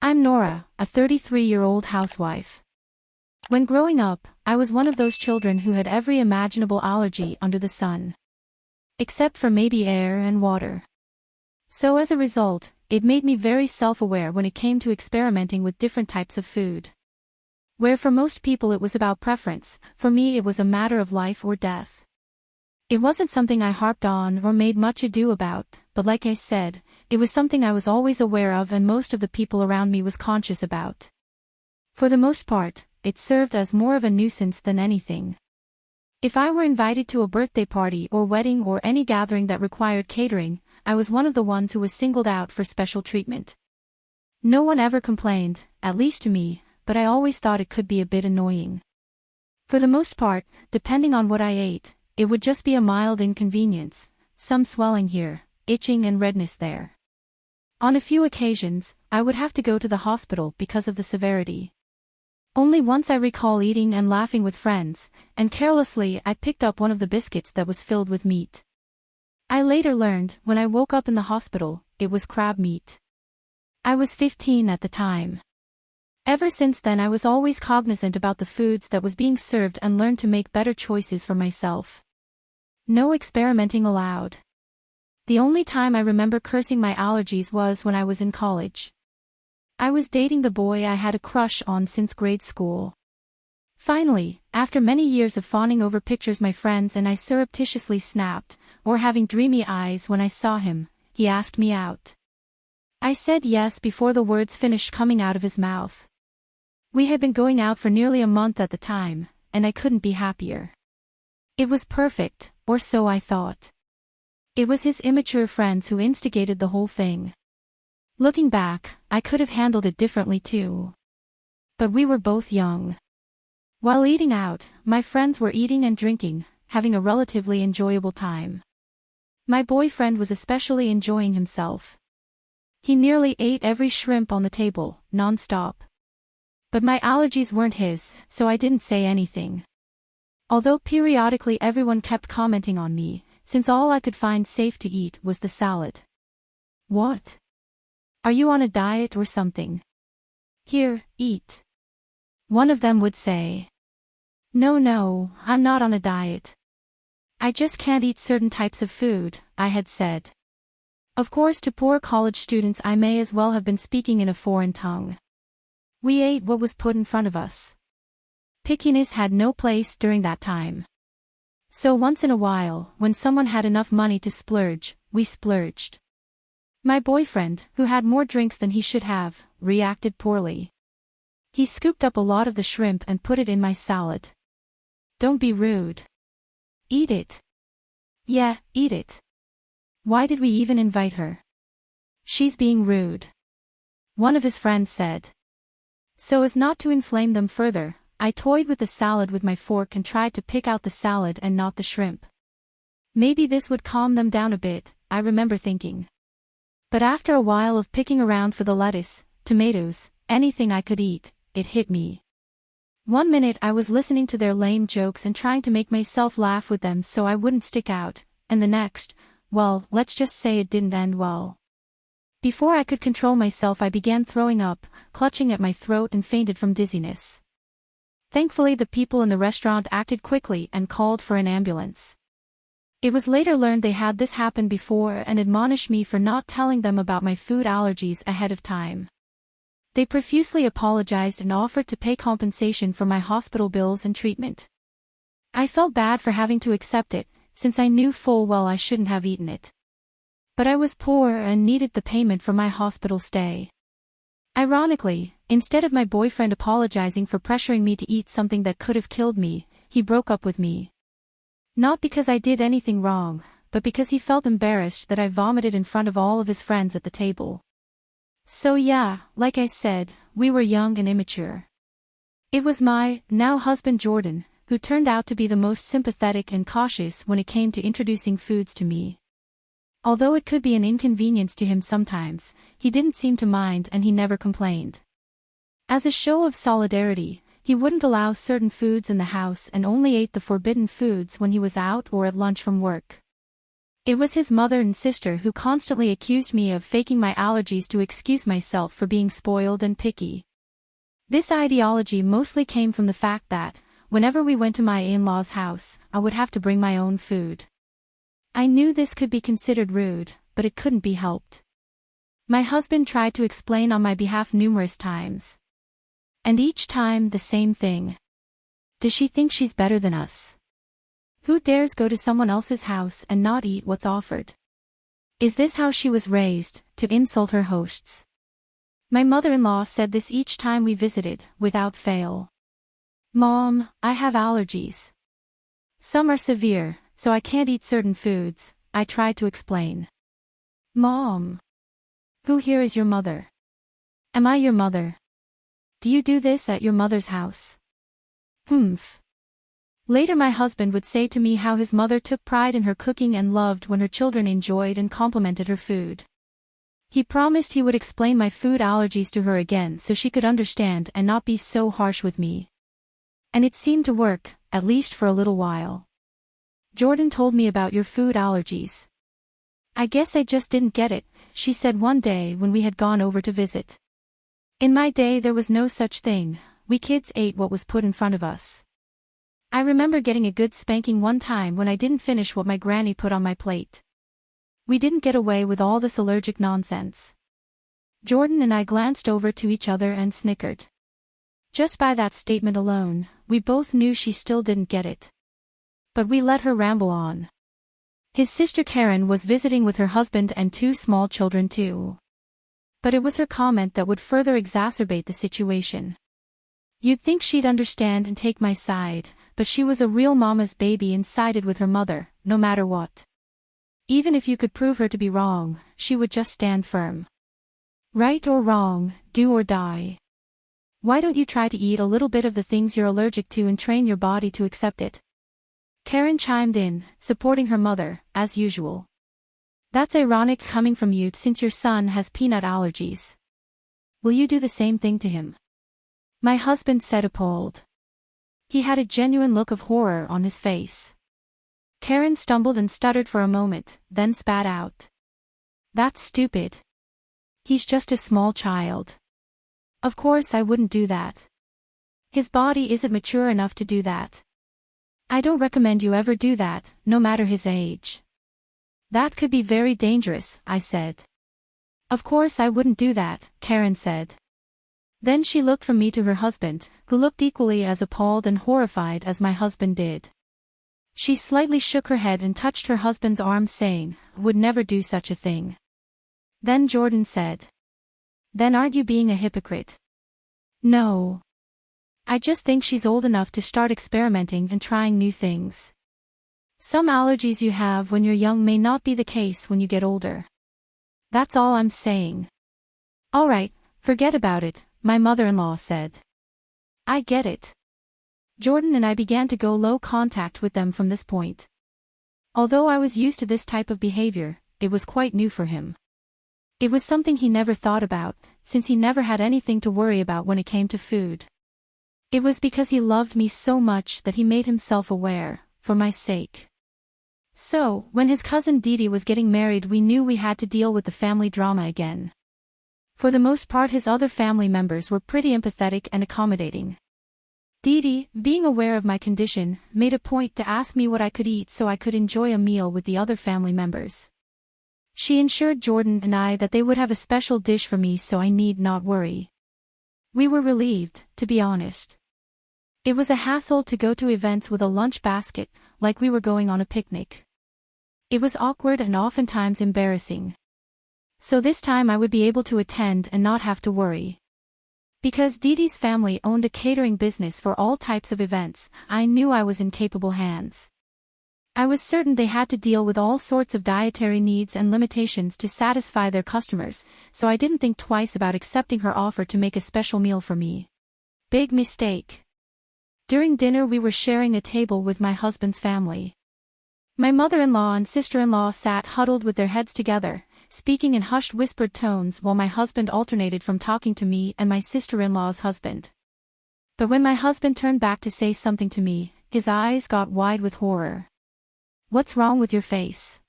I'm Nora, a 33-year-old housewife. When growing up, I was one of those children who had every imaginable allergy under the sun. Except for maybe air and water. So as a result, it made me very self-aware when it came to experimenting with different types of food. Where for most people it was about preference, for me it was a matter of life or death. It wasn't something I harped on or made much ado about, but like I said, it was something I was always aware of and most of the people around me was conscious about. For the most part, it served as more of a nuisance than anything. If I were invited to a birthday party or wedding or any gathering that required catering, I was one of the ones who was singled out for special treatment. No one ever complained, at least to me, but I always thought it could be a bit annoying. For the most part, depending on what I ate, it would just be a mild inconvenience, some swelling here, itching and redness there. On a few occasions, I would have to go to the hospital because of the severity. Only once I recall eating and laughing with friends, and carelessly I picked up one of the biscuits that was filled with meat. I later learned, when I woke up in the hospital, it was crab meat. I was 15 at the time. Ever since then I was always cognizant about the foods that was being served and learned to make better choices for myself. No experimenting allowed. The only time I remember cursing my allergies was when I was in college. I was dating the boy I had a crush on since grade school. Finally, after many years of fawning over pictures my friends and I surreptitiously snapped, or having dreamy eyes when I saw him, he asked me out. I said yes before the words finished coming out of his mouth. We had been going out for nearly a month at the time, and I couldn't be happier. It was perfect, or so I thought. It was his immature friends who instigated the whole thing. Looking back, I could have handled it differently too. But we were both young. While eating out, my friends were eating and drinking, having a relatively enjoyable time. My boyfriend was especially enjoying himself. He nearly ate every shrimp on the table, non-stop. But my allergies weren't his, so I didn't say anything. Although periodically everyone kept commenting on me, since all I could find safe to eat was the salad. What? Are you on a diet or something? Here, eat. One of them would say. No no, I'm not on a diet. I just can't eat certain types of food, I had said. Of course to poor college students I may as well have been speaking in a foreign tongue. We ate what was put in front of us. Pickiness had no place during that time. So once in a while, when someone had enough money to splurge, we splurged. My boyfriend, who had more drinks than he should have, reacted poorly. He scooped up a lot of the shrimp and put it in my salad. Don't be rude. Eat it. Yeah, eat it. Why did we even invite her? She's being rude. One of his friends said. So as not to inflame them further, I toyed with the salad with my fork and tried to pick out the salad and not the shrimp. Maybe this would calm them down a bit, I remember thinking. But after a while of picking around for the lettuce, tomatoes, anything I could eat, it hit me. One minute I was listening to their lame jokes and trying to make myself laugh with them so I wouldn't stick out, and the next, well, let's just say it didn't end well. Before I could control myself I began throwing up, clutching at my throat and fainted from dizziness. Thankfully the people in the restaurant acted quickly and called for an ambulance. It was later learned they had this happen before and admonished me for not telling them about my food allergies ahead of time. They profusely apologized and offered to pay compensation for my hospital bills and treatment. I felt bad for having to accept it, since I knew full well I shouldn't have eaten it. But I was poor and needed the payment for my hospital stay. Ironically, instead of my boyfriend apologizing for pressuring me to eat something that could have killed me, he broke up with me. Not because I did anything wrong, but because he felt embarrassed that I vomited in front of all of his friends at the table. So yeah, like I said, we were young and immature. It was my, now husband Jordan, who turned out to be the most sympathetic and cautious when it came to introducing foods to me. Although it could be an inconvenience to him sometimes, he didn't seem to mind and he never complained. As a show of solidarity, he wouldn't allow certain foods in the house and only ate the forbidden foods when he was out or at lunch from work. It was his mother and sister who constantly accused me of faking my allergies to excuse myself for being spoiled and picky. This ideology mostly came from the fact that, whenever we went to my in-laws' house, I would have to bring my own food. I knew this could be considered rude, but it couldn't be helped. My husband tried to explain on my behalf numerous times. And each time the same thing. Does she think she's better than us? Who dares go to someone else's house and not eat what's offered? Is this how she was raised, to insult her hosts? My mother-in-law said this each time we visited, without fail. Mom, I have allergies. Some are severe, so I can't eat certain foods, I tried to explain. Mom. Who here is your mother? Am I your mother? Do you do this at your mother's house? Humph. Later my husband would say to me how his mother took pride in her cooking and loved when her children enjoyed and complimented her food. He promised he would explain my food allergies to her again so she could understand and not be so harsh with me. And it seemed to work, at least for a little while. Jordan told me about your food allergies. I guess I just didn't get it, she said one day when we had gone over to visit. In my day there was no such thing, we kids ate what was put in front of us. I remember getting a good spanking one time when I didn't finish what my granny put on my plate. We didn't get away with all this allergic nonsense. Jordan and I glanced over to each other and snickered. Just by that statement alone, we both knew she still didn't get it. But we let her ramble on. His sister Karen was visiting with her husband and two small children too. But it was her comment that would further exacerbate the situation. You'd think she'd understand and take my side, but she was a real mama's baby and sided with her mother, no matter what. Even if you could prove her to be wrong, she would just stand firm. Right or wrong, do or die. Why don't you try to eat a little bit of the things you're allergic to and train your body to accept it? Karen chimed in, supporting her mother, as usual. That's ironic coming from you since your son has peanut allergies. Will you do the same thing to him? My husband said appalled. He had a genuine look of horror on his face. Karen stumbled and stuttered for a moment, then spat out. That's stupid. He's just a small child. Of course I wouldn't do that. His body isn't mature enough to do that. I don't recommend you ever do that, no matter his age. That could be very dangerous, I said. Of course I wouldn't do that, Karen said. Then she looked from me to her husband, who looked equally as appalled and horrified as my husband did. She slightly shook her head and touched her husband's arm saying, would never do such a thing. Then Jordan said. Then aren't you being a hypocrite? No. I just think she's old enough to start experimenting and trying new things. Some allergies you have when you're young may not be the case when you get older. That's all I'm saying. Alright, forget about it, my mother-in-law said. I get it. Jordan and I began to go low contact with them from this point. Although I was used to this type of behavior, it was quite new for him. It was something he never thought about, since he never had anything to worry about when it came to food. It was because he loved me so much that he made himself aware, for my sake. So, when his cousin Didi was getting married we knew we had to deal with the family drama again. For the most part his other family members were pretty empathetic and accommodating. Didi, being aware of my condition, made a point to ask me what I could eat so I could enjoy a meal with the other family members. She ensured Jordan and I that they would have a special dish for me so I need not worry. We were relieved, to be honest. It was a hassle to go to events with a lunch basket, like we were going on a picnic. It was awkward and oftentimes embarrassing. So this time I would be able to attend and not have to worry. Because Didi's family owned a catering business for all types of events, I knew I was in capable hands. I was certain they had to deal with all sorts of dietary needs and limitations to satisfy their customers, so I didn't think twice about accepting her offer to make a special meal for me. Big mistake. During dinner we were sharing a table with my husband's family. My mother-in-law and sister-in-law sat huddled with their heads together, speaking in hushed whispered tones while my husband alternated from talking to me and my sister-in-law's husband. But when my husband turned back to say something to me, his eyes got wide with horror. What's wrong with your face?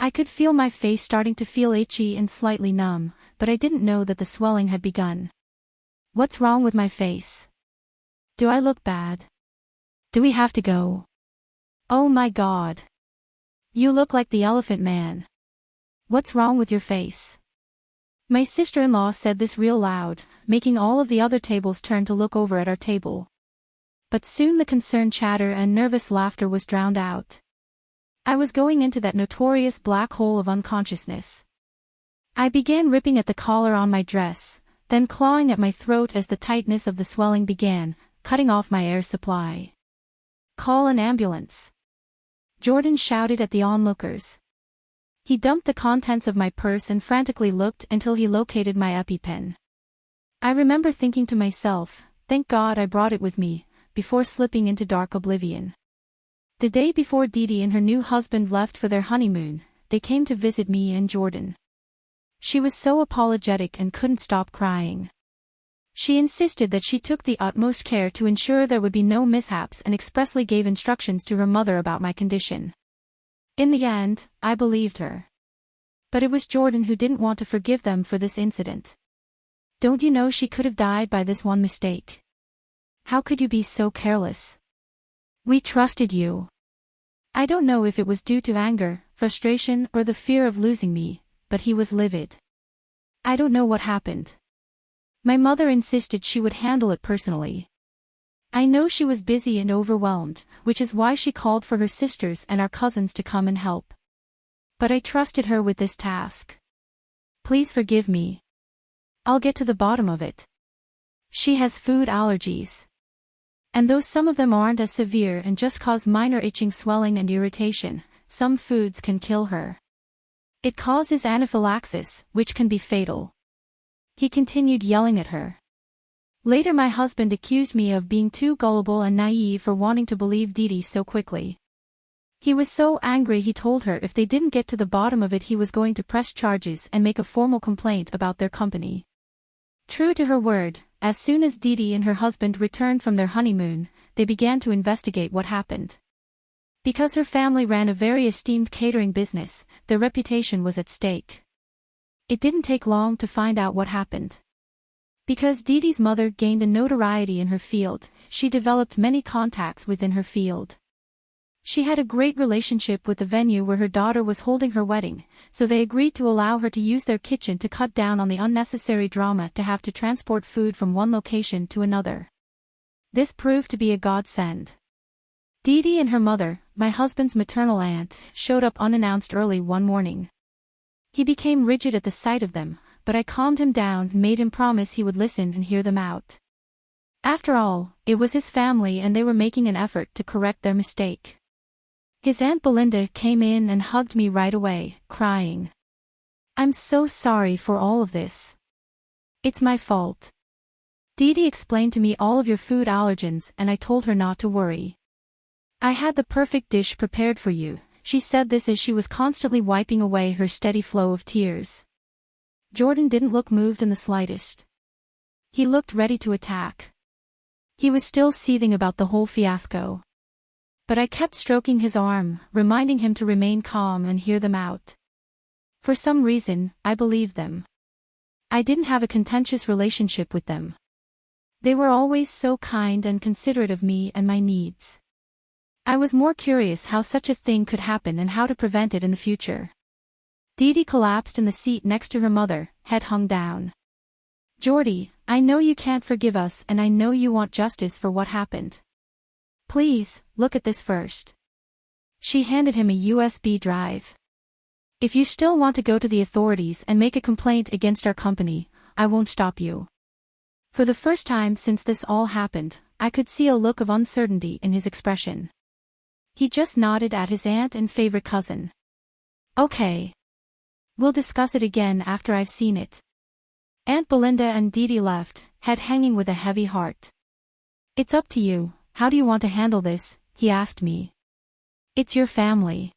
I could feel my face starting to feel itchy and slightly numb, but I didn't know that the swelling had begun. What's wrong with my face? Do I look bad? Do we have to go? Oh my god. You look like the elephant man. What's wrong with your face? My sister-in-law said this real loud, making all of the other tables turn to look over at our table. But soon the concerned chatter and nervous laughter was drowned out. I was going into that notorious black hole of unconsciousness. I began ripping at the collar on my dress, then clawing at my throat as the tightness of the swelling began, cutting off my air supply. Call an ambulance. Jordan shouted at the onlookers. He dumped the contents of my purse and frantically looked until he located my EpiPen. I remember thinking to myself, thank God I brought it with me, before slipping into dark oblivion. The day before Dee and her new husband left for their honeymoon, they came to visit me and Jordan. She was so apologetic and couldn't stop crying. She insisted that she took the utmost care to ensure there would be no mishaps and expressly gave instructions to her mother about my condition. In the end, I believed her. But it was Jordan who didn't want to forgive them for this incident. Don't you know she could have died by this one mistake? How could you be so careless? We trusted you. I don't know if it was due to anger, frustration, or the fear of losing me, but he was livid. I don't know what happened. My mother insisted she would handle it personally. I know she was busy and overwhelmed, which is why she called for her sisters and our cousins to come and help. But I trusted her with this task. Please forgive me. I'll get to the bottom of it. She has food allergies. And though some of them aren't as severe and just cause minor itching swelling and irritation, some foods can kill her. It causes anaphylaxis, which can be fatal. He continued yelling at her. Later my husband accused me of being too gullible and naive for wanting to believe Dee so quickly. He was so angry he told her if they didn't get to the bottom of it he was going to press charges and make a formal complaint about their company. True to her word, as soon as Dee and her husband returned from their honeymoon, they began to investigate what happened. Because her family ran a very esteemed catering business, their reputation was at stake. It didn't take long to find out what happened. Because Didi's mother gained a notoriety in her field, she developed many contacts within her field. She had a great relationship with the venue where her daughter was holding her wedding, so they agreed to allow her to use their kitchen to cut down on the unnecessary drama to have to transport food from one location to another. This proved to be a godsend. Dee Dee and her mother, my husband's maternal aunt, showed up unannounced early one morning. He became rigid at the sight of them, but I calmed him down and made him promise he would listen and hear them out. After all, it was his family and they were making an effort to correct their mistake. His Aunt Belinda came in and hugged me right away, crying. I'm so sorry for all of this. It's my fault. Dee Dee explained to me all of your food allergens and I told her not to worry. I had the perfect dish prepared for you, she said this as she was constantly wiping away her steady flow of tears. Jordan didn't look moved in the slightest. He looked ready to attack. He was still seething about the whole fiasco. But I kept stroking his arm, reminding him to remain calm and hear them out. For some reason, I believed them. I didn't have a contentious relationship with them. They were always so kind and considerate of me and my needs. I was more curious how such a thing could happen and how to prevent it in the future. Dee collapsed in the seat next to her mother, head hung down. Jordy, I know you can't forgive us and I know you want justice for what happened. Please, look at this first. She handed him a USB drive. If you still want to go to the authorities and make a complaint against our company, I won't stop you. For the first time since this all happened, I could see a look of uncertainty in his expression. He just nodded at his aunt and favorite cousin. Okay. We'll discuss it again after I've seen it. Aunt Belinda and Dee left, head hanging with a heavy heart. It's up to you, how do you want to handle this? he asked me. It's your family.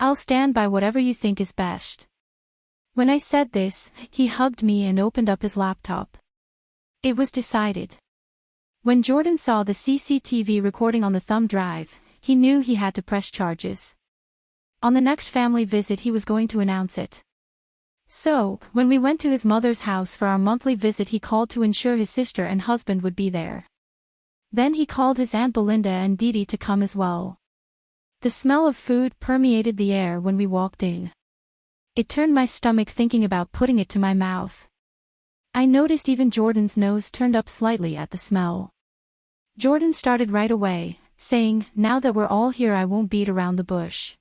I'll stand by whatever you think is best. When I said this, he hugged me and opened up his laptop. It was decided. When Jordan saw the CCTV recording on the thumb drive, he knew he had to press charges. On the next family visit he was going to announce it. So, when we went to his mother's house for our monthly visit he called to ensure his sister and husband would be there. Then he called his Aunt Belinda and Dee to come as well. The smell of food permeated the air when we walked in. It turned my stomach thinking about putting it to my mouth. I noticed even Jordan's nose turned up slightly at the smell. Jordan started right away, saying, now that we're all here I won't beat around the bush.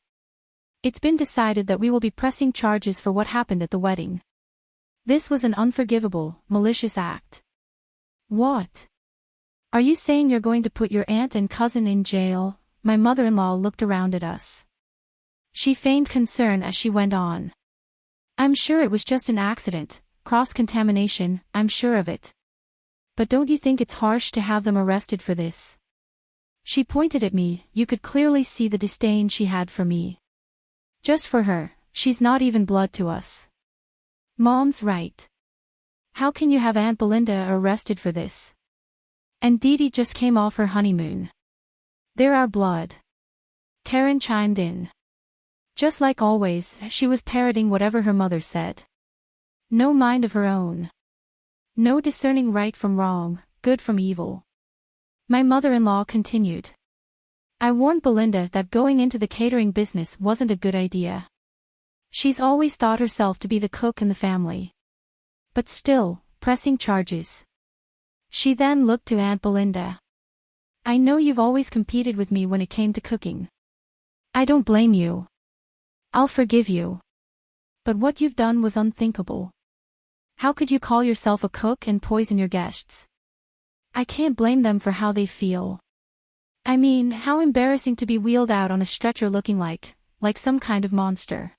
It's been decided that we will be pressing charges for what happened at the wedding. This was an unforgivable, malicious act. What? Are you saying you're going to put your aunt and cousin in jail? My mother-in-law looked around at us. She feigned concern as she went on. I'm sure it was just an accident, cross-contamination, I'm sure of it. But don't you think it's harsh to have them arrested for this? She pointed at me, you could clearly see the disdain she had for me. Just for her, she's not even blood to us. Mom's right. How can you have Aunt Belinda arrested for this? And Dee just came off her honeymoon. They're our blood. Karen chimed in. Just like always, she was parroting whatever her mother said. No mind of her own. No discerning right from wrong, good from evil. My mother-in-law continued. I warned Belinda that going into the catering business wasn't a good idea. She's always thought herself to be the cook in the family. But still, pressing charges. She then looked to Aunt Belinda. I know you've always competed with me when it came to cooking. I don't blame you. I'll forgive you. But what you've done was unthinkable. How could you call yourself a cook and poison your guests? I can't blame them for how they feel. I mean, how embarrassing to be wheeled out on a stretcher looking like, like some kind of monster.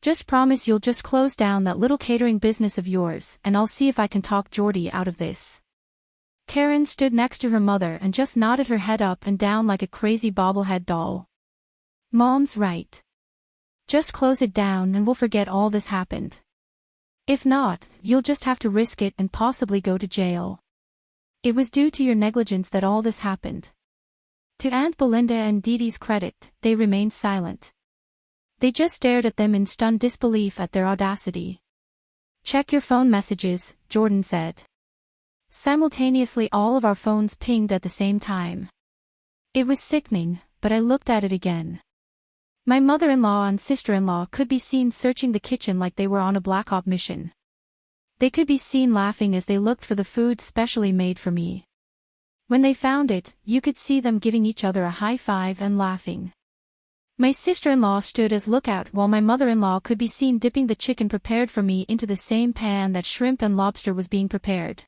Just promise you'll just close down that little catering business of yours, and I'll see if I can talk Jordy out of this. Karen stood next to her mother and just nodded her head up and down like a crazy bobblehead doll. Mom's right. Just close it down and we'll forget all this happened. If not, you'll just have to risk it and possibly go to jail. It was due to your negligence that all this happened. To Aunt Belinda and Dee's credit, they remained silent. They just stared at them in stunned disbelief at their audacity. Check your phone messages, Jordan said. Simultaneously all of our phones pinged at the same time. It was sickening, but I looked at it again. My mother-in-law and sister-in-law could be seen searching the kitchen like they were on a black op mission. They could be seen laughing as they looked for the food specially made for me. When they found it, you could see them giving each other a high five and laughing. My sister-in-law stood as lookout while my mother-in-law could be seen dipping the chicken prepared for me into the same pan that shrimp and lobster was being prepared.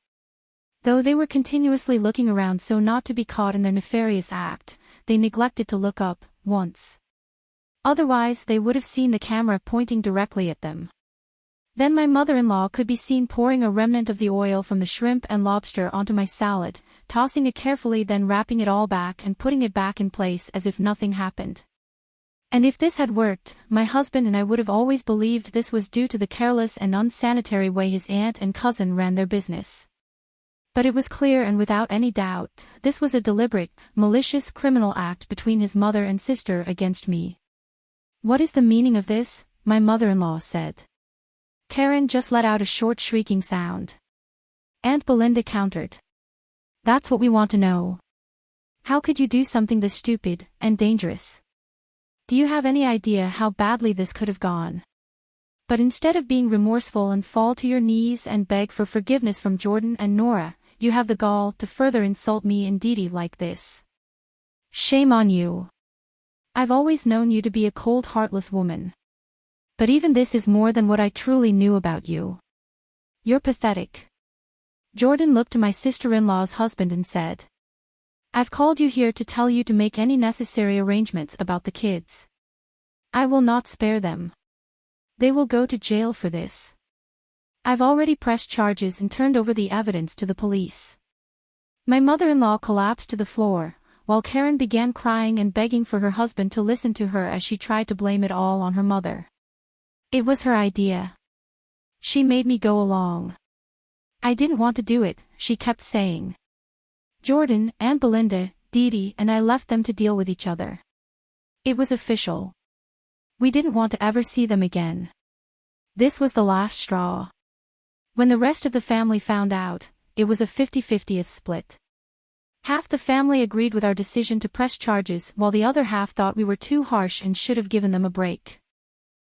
Though they were continuously looking around so not to be caught in their nefarious act, they neglected to look up, once. Otherwise they would have seen the camera pointing directly at them. Then my mother-in-law could be seen pouring a remnant of the oil from the shrimp and lobster onto my salad, tossing it carefully then wrapping it all back and putting it back in place as if nothing happened. And if this had worked, my husband and I would have always believed this was due to the careless and unsanitary way his aunt and cousin ran their business. But it was clear and without any doubt, this was a deliberate, malicious criminal act between his mother and sister against me. What is the meaning of this? My mother-in-law said. Karen just let out a short shrieking sound. Aunt Belinda countered. That's what we want to know. How could you do something this stupid and dangerous? Do you have any idea how badly this could have gone? But instead of being remorseful and fall to your knees and beg for forgiveness from Jordan and Nora, you have the gall to further insult me and Dee like this. Shame on you. I've always known you to be a cold heartless woman. But even this is more than what I truly knew about you. You're pathetic. Jordan looked to my sister-in-law's husband and said. I've called you here to tell you to make any necessary arrangements about the kids. I will not spare them. They will go to jail for this. I've already pressed charges and turned over the evidence to the police. My mother-in-law collapsed to the floor, while Karen began crying and begging for her husband to listen to her as she tried to blame it all on her mother. It was her idea. She made me go along. I didn't want to do it, she kept saying. Jordan, Aunt Belinda, Dee and I left them to deal with each other. It was official. We didn't want to ever see them again. This was the last straw. When the rest of the family found out, it was a 50-50th split. Half the family agreed with our decision to press charges while the other half thought we were too harsh and should have given them a break.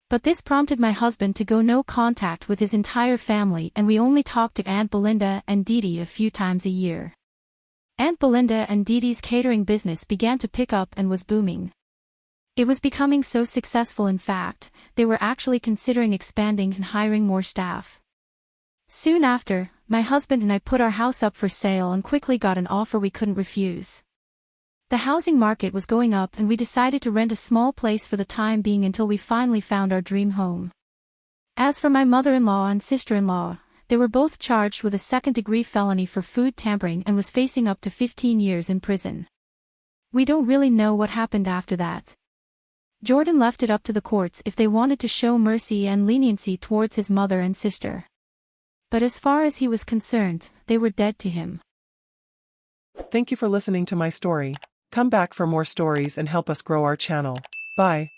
But this prompted my husband to go no contact with his entire family and we only talked to Aunt Belinda and Dee a few times a year. Aunt Belinda and Dee's catering business began to pick up and was booming. It was becoming so successful in fact, they were actually considering expanding and hiring more staff. Soon after, my husband and I put our house up for sale and quickly got an offer we couldn't refuse. The housing market was going up and we decided to rent a small place for the time being until we finally found our dream home. As for my mother-in-law and sister-in-law, they were both charged with a second-degree felony for food tampering and was facing up to 15 years in prison. We don't really know what happened after that. Jordan left it up to the courts if they wanted to show mercy and leniency towards his mother and sister. But as far as he was concerned, they were dead to him. Thank you for listening to my story. Come back for more stories and help us grow our channel. Bye.